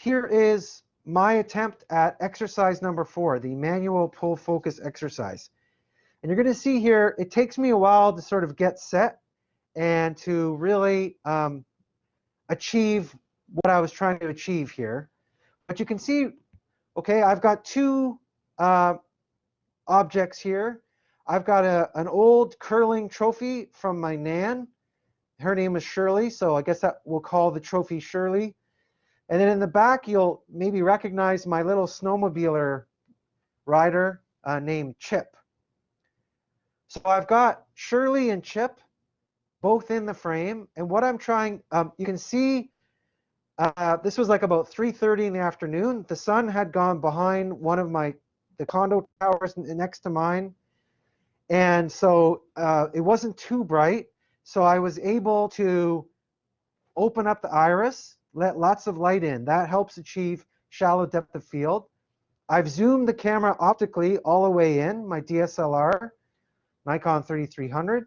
here is my attempt at exercise number four, the manual pull focus exercise. And you're going to see here, it takes me a while to sort of get set and to really um, achieve what I was trying to achieve here. But you can see, okay, I've got two uh, objects here. I've got a, an old curling trophy from my Nan. Her name is Shirley, so I guess that we'll call the trophy Shirley. And then in the back, you'll maybe recognize my little snowmobiler rider uh, named Chip. So I've got Shirley and Chip both in the frame. And what I'm trying, um, you can see uh, this was like about 3.30 in the afternoon. The sun had gone behind one of my, the condo towers next to mine. And so uh, it wasn't too bright. So I was able to open up the iris, let lots of light in. That helps achieve shallow depth of field. I've zoomed the camera optically all the way in, my DSLR. Nikon 3300.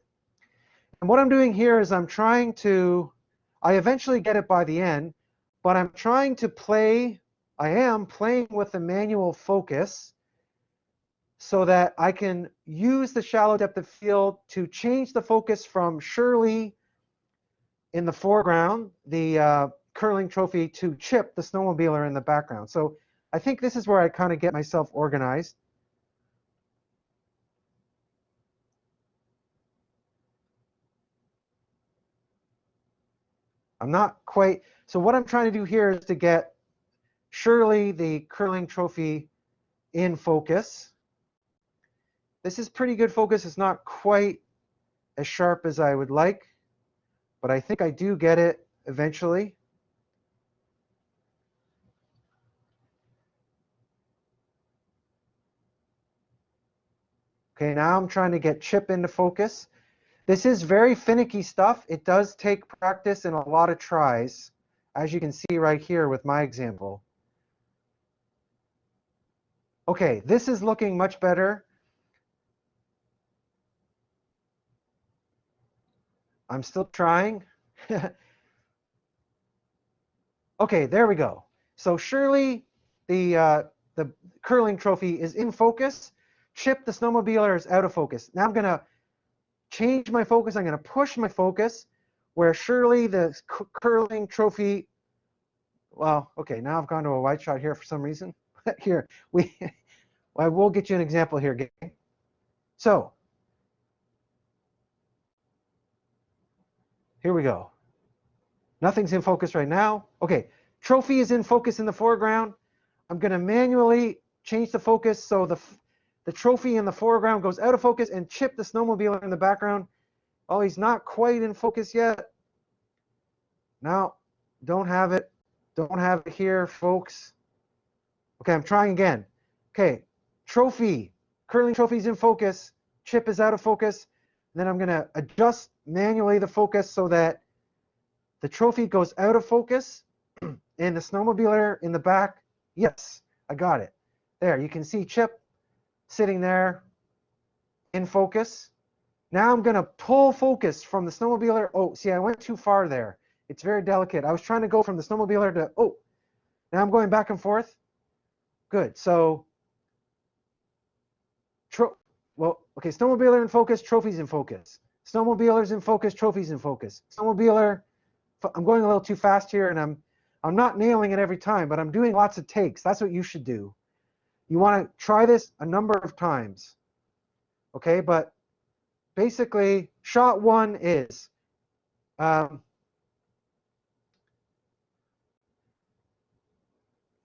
And what I'm doing here is I'm trying to, I eventually get it by the end, but I'm trying to play, I am playing with the manual focus so that I can use the shallow depth of field to change the focus from Shirley in the foreground, the uh, curling trophy, to Chip, the snowmobiler in the background. So I think this is where I kind of get myself organized. I'm not quite, so what I'm trying to do here is to get Shirley, the curling trophy, in focus. This is pretty good focus. It's not quite as sharp as I would like, but I think I do get it eventually. Okay, now I'm trying to get Chip into focus. This is very finicky stuff. It does take practice and a lot of tries, as you can see right here with my example. Okay, this is looking much better. I'm still trying. okay, there we go. So Shirley the, uh, the curling trophy is in focus. Chip, the snowmobiler, is out of focus. Now I'm going to change my focus. I'm going to push my focus where Shirley the curling trophy, well, okay, now I've gone to a wide shot here for some reason. here, we, I will get you an example here, gang. So, here we go. Nothing's in focus right now. Okay, trophy is in focus in the foreground. I'm going to manually change the focus so the the trophy in the foreground goes out of focus and Chip the snowmobile in the background. Oh, he's not quite in focus yet. Now, don't have it. Don't have it here, folks. Okay, I'm trying again. Okay, trophy. Curling trophy's in focus. Chip is out of focus. Then I'm going to adjust manually the focus so that the trophy goes out of focus and the snowmobiler in the back. Yes, I got it. There, you can see Chip sitting there in focus. Now I'm going to pull focus from the snowmobiler. Oh, see, I went too far there. It's very delicate. I was trying to go from the snowmobiler to, oh, now I'm going back and forth. Good. So, tro well, okay, snowmobiler in focus, trophies in focus. Snowmobilers in focus, trophies in focus. Snowmobiler, I'm going a little too fast here and I'm I'm not nailing it every time, but I'm doing lots of takes. That's what you should do. You want to try this a number of times. Okay, but basically, shot one is um,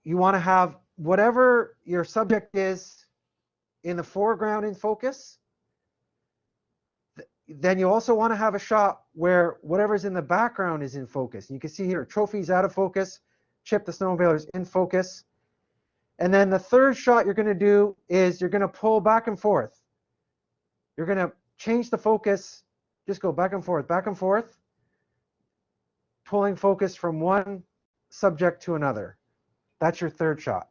you want to have whatever your subject is in the foreground in focus. Then you also want to have a shot where whatever's in the background is in focus. You can see here, trophies out of focus, Chip the snowmobiler is in focus. And then the third shot you're going to do is you're going to pull back and forth. You're going to change the focus, just go back and forth, back and forth, pulling focus from one subject to another. That's your third shot.